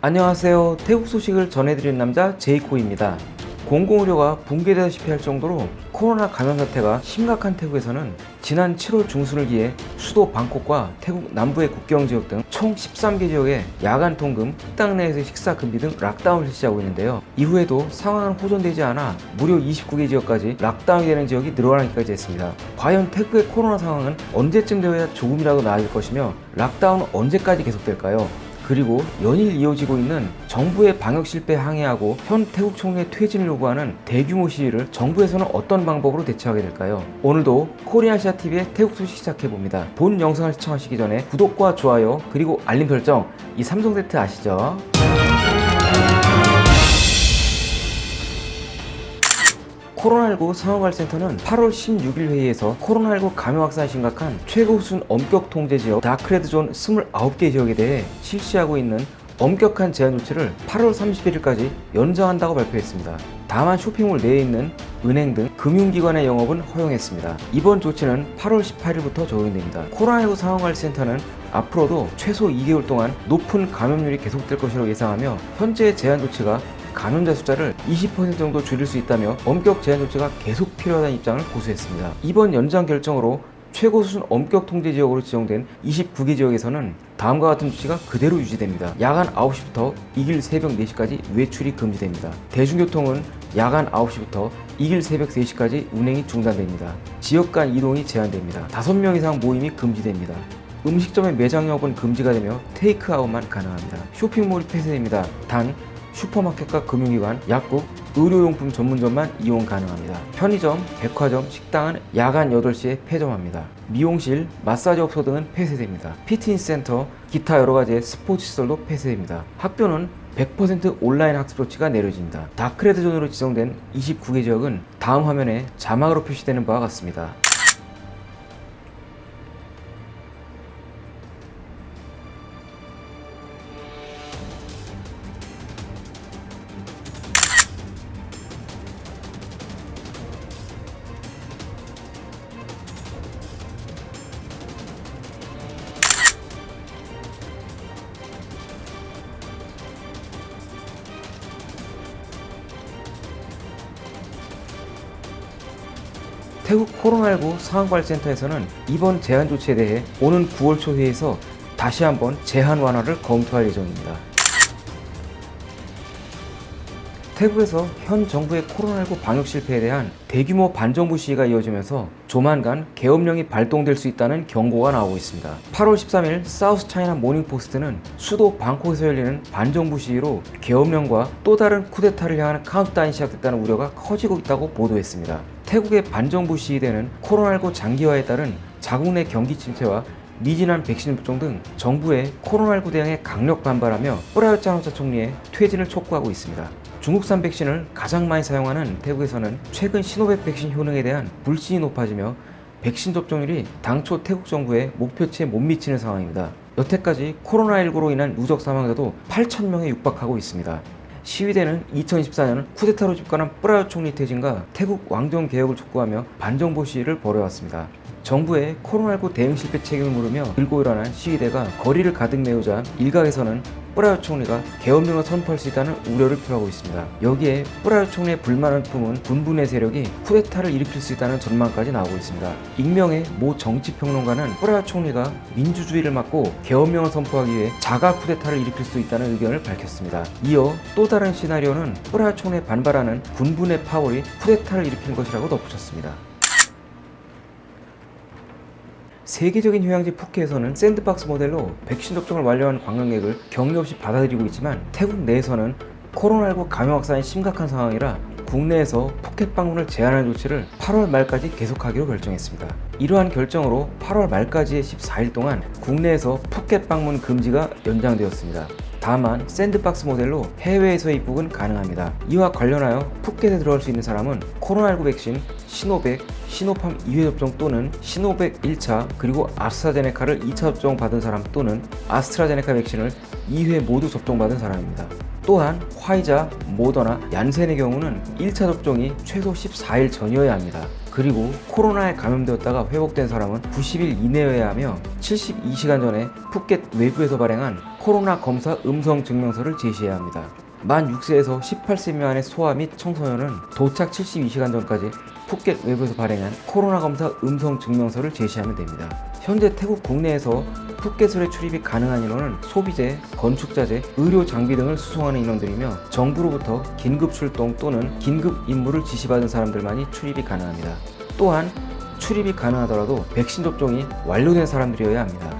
안녕하세요 태국 소식을 전해드리는 남자 제이코입니다 공공의료가 붕괴되다시피 할 정도로 코로나 감염 사태가 심각한 태국에서는 지난 7월 중순을 기해 수도 방콕과 태국 남부의 국경 지역 등 총 13개 지역에 야간 통금, 식당 내에서 식사 금지 등 lockdown을 실시하고 있는데요. 이후에도 상황은 호전되지 않아 무려 29개 지역까지 lockdown이 되는 지역이 늘어나기까지 했습니다. 과연 태국의 코로나 상황은 언제쯤 되어야 조금이라도 나아질 것이며 lockdown은 언제까지 계속될까요? 그리고 연일 이어지고 있는 정부의 방역 실패에 항의하고 현 태국 총리의 퇴진을 요구하는 대규모 시위를 정부에서는 어떤 방법으로 대처하게 될까요? 오늘도 코리아시아TV의 태국 소식 시작해봅니다. 본 영상을 시청하시기 전에 구독과 좋아요 그리고 알림 설정 이 3종 세트 아시죠? 코로나19 상황관센터는 8월 16일 회의에서 코로나19 감염 확산이 심각한 최고 수준 엄격 통제 지역 다크레드존 29개 지역에 대해 실시하고 있는 엄격한 제한 조치를 8월 31일까지 연장한다고 발표했습니다. 다만 쇼핑몰 내에 있는 은행 등 금융기관의 영업은 허용했습니다. 이번 조치는 8월 18일부터 적용됩니다. 코로나19 상황관리센터는 앞으로도 최소 2개월 동안 높은 감염률이 계속될 것이라고 예상하며 현재 제한 조치가 감염자 숫자를 20% 정도 줄일 수 있다며 엄격 제한 조치가 계속 필요하다는 입장을 고수했습니다. 이번 연장 결정으로 최고 수준 엄격 통제 지역으로 지정된 29개 지역에서는 다음과 같은 조치가 그대로 유지됩니다. 야간 9시부터 이길 새벽 4시까지 외출이 금지됩니다. 대중교통은 야간 9시부터 이길 새벽 3시까지 운행이 중단됩니다. 지역 간 이동이 제한됩니다. 5명 이상 모임이 금지됩니다. 음식점의 매장 영업은 금지가 되며 테이크아웃만 가능합니다. 쇼핑몰이 폐쇄됩니다. 단 슈퍼마켓과 금융기관, 약국, 의료용품 전문점만 이용 가능합니다. 편의점, 백화점, 식당은 야간 8시에 폐점합니다. 미용실, 마사지 업소 등은 폐쇄됩니다. 피트니스 센터, 기타 여러가지의 스포츠 시설도 폐쇄됩니다. 학교는 100% 온라인 학습 조치가 내려집니다. dark red zone으로 지정된 29개 지역은 다음 화면에 자막으로 표시되는 바와 같습니다. 태국 코로나19 상황관리센터에서는 이번 제한 조치에 대해 오는 9월 초 회의에서 다시 한번 제한 완화를 검토할 예정입니다. 태국에서 현 정부의 코로나19 방역 실패에 대한 대규모 반정부 시위가 이어지면서 조만간 계엄령이 발동될 수 있다는 경고가 나오고 있습니다. 8월 13일 사우스 차이나 모닝포스트는 수도 방콕에서 열리는 반정부 시위로 계엄령과 또 다른 쿠데타를 향하는 카운트다운이 시작됐다는 우려가 커지고 있다고 보도했습니다. 태국의 반정부 시위대는 코로나19 장기화에 따른 자국 내 경기 침체와 미진한 백신 접종 등 정부의 코로나19 대응에 강력 반발하며 뿌라요트 장차 총리의 퇴진을 촉구하고 있습니다. 중국산 백신을 가장 많이 사용하는 태국에서는 최근 시노백 백신 효능에 대한 불신이 높아지며 백신 접종률이 당초 태국 정부의 목표치에 못 미치는 상황입니다. 여태까지 코로나19로 인한 누적 사망자도 8천명에 육박하고 있습니다. 시위대는 2024년 쿠데타로 집권한 뿌라요 총리 퇴진과 태국 왕정 개혁을 촉구하며 반정부 시위를 벌여왔습니다. 정부의 코로나19 대응 실패 책임을 물으며 들고 일어난 시위대가 거리를 가득 메우자 일각에서는 뿌라요 총리가 계엄령을 선포할 수 있다는 우려를 표하고 있습니다. 여기에 뿌라요 총리의 불만을 품은 군부내 세력이 쿠데타를 일으킬 수 있다는 전망까지 나오고 있습니다. 익명의 모 정치평론가는 뿌라요 총리가 민주주의를 막고 계엄령을 선포하기 위해 자가 쿠데타를 일으킬 수 있다는 의견을 밝혔습니다. 이어 또 다른 시나리오는 뿌라요 총리에 반발하는 군부내 파월이 쿠데타를 일으키는 것이라고 덧붙였습니다. 세계적인 휴양지 푸켓에서는 샌드박스 모델로 백신 접종을 완료한 관광객을 격리 없이 받아들이고 있지만 태국 내에서는 코로나19 감염 확산이 심각한 상황이라 국내에서 푸켓 방문을 제한하는 조치를 8월 말까지 계속하기로 결정했습니다. 이러한 결정으로 8월 말까지의 14일 동안 국내에서 푸켓 방문 금지가 연장되었습니다. 다만 샌드박스 모델로 해외에서 입국은 가능합니다. 이와 관련하여 푸켓에 들어갈 수 있는 사람은 코로나19 백신 시노백, 시노팜 2회 접종 또는 시노백 1차 그리고 아스트라제네카를 2차 접종 받은 사람 또는 아스트라제네카 백신을 2회 모두 접종받은 사람입니다. 또한 화이자, 모더나, 얀센의 경우는 1차 접종이 최소 14일 전이어야 합니다. 그리고 코로나에 감염되었다가 회복된 사람은 90일 이내여야 하며 72시간 전에 푸켓 외부에서 발행한 코로나 검사 음성 증명서를 제시해야 합니다. 만 6세에서 18세 미만의 소아 및 청소년은 도착 72시간 전까지 푸켓 외부에서 발행한 코로나 검사 음성 증명서를 제시하면 됩니다. 현재 태국 국내에서 푸켓을의 출입이 가능한 인원은 소비재, 건축자재, 의료 장비 등을 수송하는 인원들이며 정부로부터 긴급 출동 또는 긴급 임무를 지시받은 사람들만이 출입이 가능합니다. 또한 출입이 가능하더라도 백신 접종이 완료된 사람들이어야 합니다.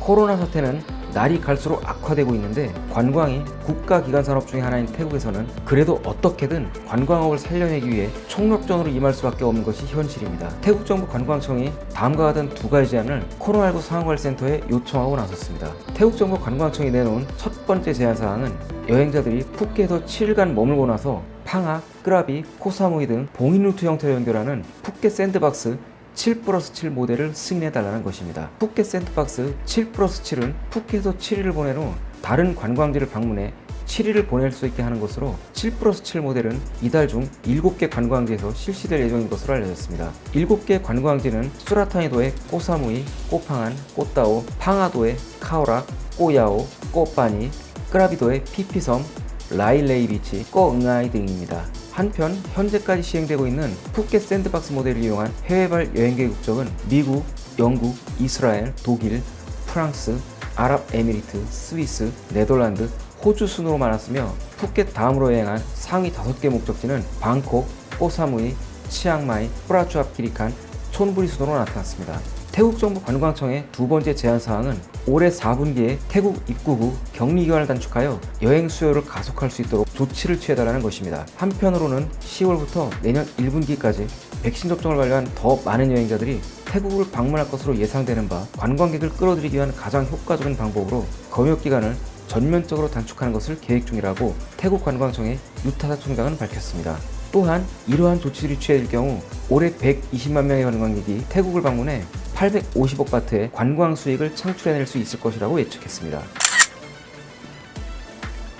코로나 사태는 날이 갈수록 악화되고 있는데 관광이 국가기관 산업 중의 하나인 태국에서는 그래도 어떻게든 관광업을 살려내기 위해 총력전으로 임할 수밖에 없는 것이 현실입니다. 태국 정부 관광청이 다음과 같은 두 가지 제안을 코로나19 상황관리센터에 요청하고 나섰습니다. 태국 정부 관광청이 내놓은 첫 번째 제안 사항은 여행자들이 푸켓에서 7일간 머물고 나서 팡하, 끄라비, 코사무이 등 봉인 루트 형태로 연결하는 푸켓 샌드박스 7 플러스 7 모델을 승인해달라는 것입니다. 푸켓 샌드박스 7 플러스 7은 푸켓에서 7일을 보낸 후 다른 관광지를 방문해 7일을 보낼 수 있게 하는 것으로 7 플러스 7 모델은 이달 중 7개 관광지에서 실시될 예정인 것으로 알려졌습니다. 7개 관광지는 수랏타니도의 꼬사무이, 꼬팡안, 꼬따오, 팡아도의 카오락, 꼬야오, 꼬빠니, 끄라비도의 피피섬, 라일레이 비치, 꺼응아이 등입니다. 한편 현재까지 시행되고 있는 푸켓 샌드박스 모델을 이용한 해외발 여행객 국적은 미국, 영국, 이스라엘, 독일, 프랑스, 아랍에미리트, 스위스, 네덜란드, 호주 순으로 많았으며 푸켓 다음으로 여행한 상위 5개 목적지는 방콕, 꼬사무이, 치앙마이, 프라추압 키리칸, 촌부리 순으로 나타났습니다. 태국 정부 관광청의 두 번째 제안 사항은 올해 4분기에 태국 입국 후 격리 기간을 단축하여 여행 수요를 가속할 수 있도록 조치를 취해달라는 것입니다. 한편으로는 10월부터 내년 1분기까지 백신 접종을 완료한 더 많은 여행자들이 태국을 방문할 것으로 예상되는 바 관광객을 끌어들이기 위한 가장 효과적인 방법으로 검역 기간을 전면적으로 단축하는 것을 계획 중이라고 태국 관광청의 유타사 총장은 밝혔습니다. 또한 이러한 조치들이 취해질 경우 올해 120만 명의 관광객이 태국을 방문해 850억 바트의 관광 수익을 창출해낼 수 있을 것이라고 예측했습니다.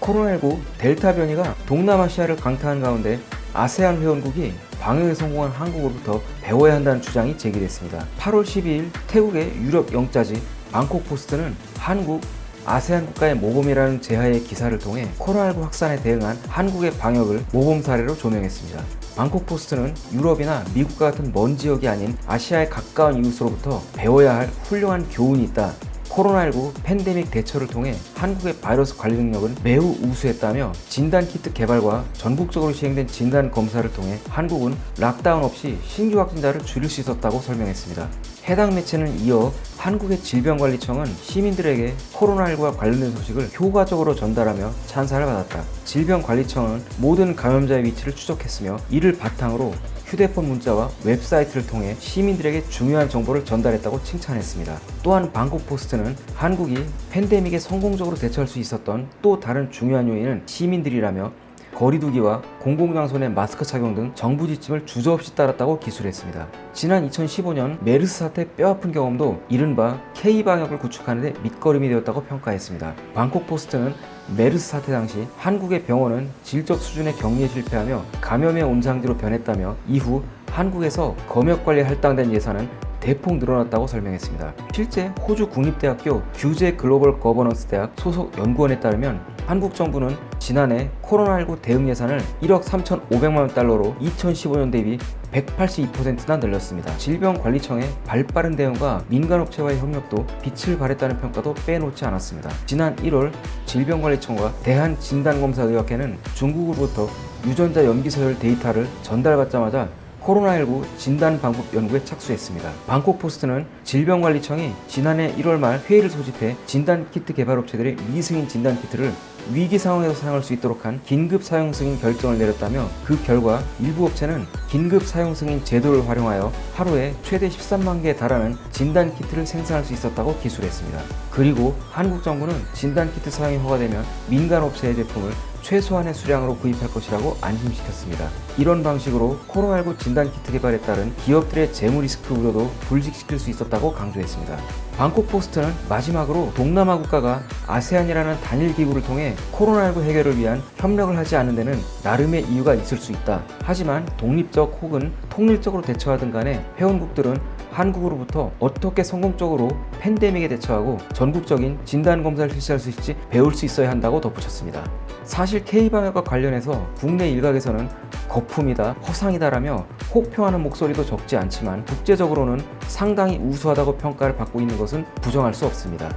코로나19 델타 변이가 동남아시아를 강타한 가운데 아세안 회원국이 방역에 성공한 한국으로부터 배워야 한다는 주장이 제기됐습니다. 8월 12일 태국의 유력 영자지 방콕 포스트는 한국 아세안 국가의 모범이라는 제하의 기사를 통해 코로나19 확산에 대응한 한국의 방역을 모범 사례로 조명했습니다. 방콕 포스트는 유럽이나 미국과 같은 먼 지역이 아닌 아시아의 가까운 이웃으로부터 배워야 할 훌륭한 교훈이 있다. 코로나19 팬데믹 대처를 통해 한국의 바이러스 관리 능력은 매우 우수했다며 진단키트 개발과 전국적으로 시행된 진단 검사를 통해 한국은 lockdown 없이 신규 확진자를 줄일 수 있었다고 설명했습니다. 해당 매체는 이어 한국의 질병관리청은 시민들에게 코로나19와 관련된 소식을 효과적으로 전달하며 찬사를 받았다. 질병관리청은 모든 감염자의 위치를 추적했으며 이를 바탕으로 휴대폰 문자와 웹사이트를 통해 시민들에게 중요한 정보를 전달했다고 칭찬했습니다. 또한 방콕 포스트는 한국이 팬데믹에 성공적으로 대처할 수 있었던 또 다른 중요한 요인은 시민들이라며 거리두기와 공공장소 내 마스크 착용 등 정부 지침을 주저없이 따랐다고 기술했습니다. 지난 2015년 메르스 사태 뼈아픈 경험도 이른바 K-방역을 구축하는 데 밑거름이 되었다고 평가했습니다. 방콕 포스트는 메르스 사태 당시 한국의 병원은 질적 수준의 격리에 실패하며 감염의 온상지로 변했다며 이후 한국에서 검역관리에 할당된 예산은 대폭 늘어났다고 설명했습니다. 실제 호주 국립대학교 규제 글로벌 거버넌스 대학 소속 연구원에 따르면 한국 정부는 지난해 코로나19 대응 예산을 1억 3,500만원 달러로 2015년 대비 182%나 늘렸습니다. 질병관리청의 발빠른 대응과 민간업체와의 협력도 빛을 발했다는 평가도 빼놓지 않았습니다. 지난 1월 질병관리청과 대한진단검사의학회는 중국으로부터 유전자 염기서열 데이터를 전달받자마자 코로나19 진단 방법 연구에 착수했습니다. 방콕 포스트는 질병관리청이 지난해 1월 말 회의를 소집해 진단키트 개발업체들의 미승인 진단키트를 위기 상황에서 사용할 수 있도록 한 긴급 사용 승인 결정을 내렸다며 그 결과 일부 업체는 긴급 사용 승인 제도를 활용하여 하루에 최대 13만 개에 달하는 진단 키트를 생산할 수 있었다고 기술했습니다. 그리고 한국 정부는 진단 키트 사용이 허가되면 민간 업체의 제품을 최소한의 수량으로 구입할 것이라고 안심시켰습니다. 이런 방식으로 코로나19 진단키트 개발에 따른 기업들의 재무 리스크 우려도 불식시킬 수 있었다고 강조했습니다. 방콕 포스트는 마지막으로 동남아 국가가 아세안이라는 단일 기구를 통해 코로나19 해결을 위한 협력을 하지 않는 데는 나름의 이유가 있을 수 있다. 하지만 독립적 혹은 통일적으로 대처하든 간에 회원국들은 한국으로부터 어떻게 성공적으로 팬데믹에 대처하고 전국적인 진단검사를 실시할 수 있을지 배울 수 있어야 한다고 덧붙였습니다. 사실 K방역과 관련해서 국내 일각에서는 거품이다, 허상이다라며 혹평하는 목소리도 적지 않지만 국제적으로는 상당히 우수하다고 평가를 받고 있는 것은 부정할 수 없습니다.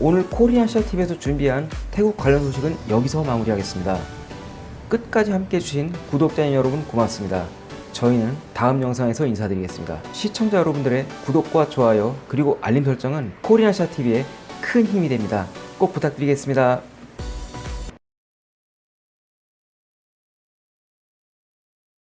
오늘 코리안시아TV에서 준비한 태국 관련 소식은 여기서 마무리하겠습니다. 끝까지 함께 해주신 구독자님 여러분 고맙습니다. 저희는 다음 영상에서 인사드리겠습니다. 시청자 여러분들의 구독과 좋아요 그리고 알림 설정은 코리안시아TV에 큰 힘이 됩니다. 꼭 부탁드리겠습니다.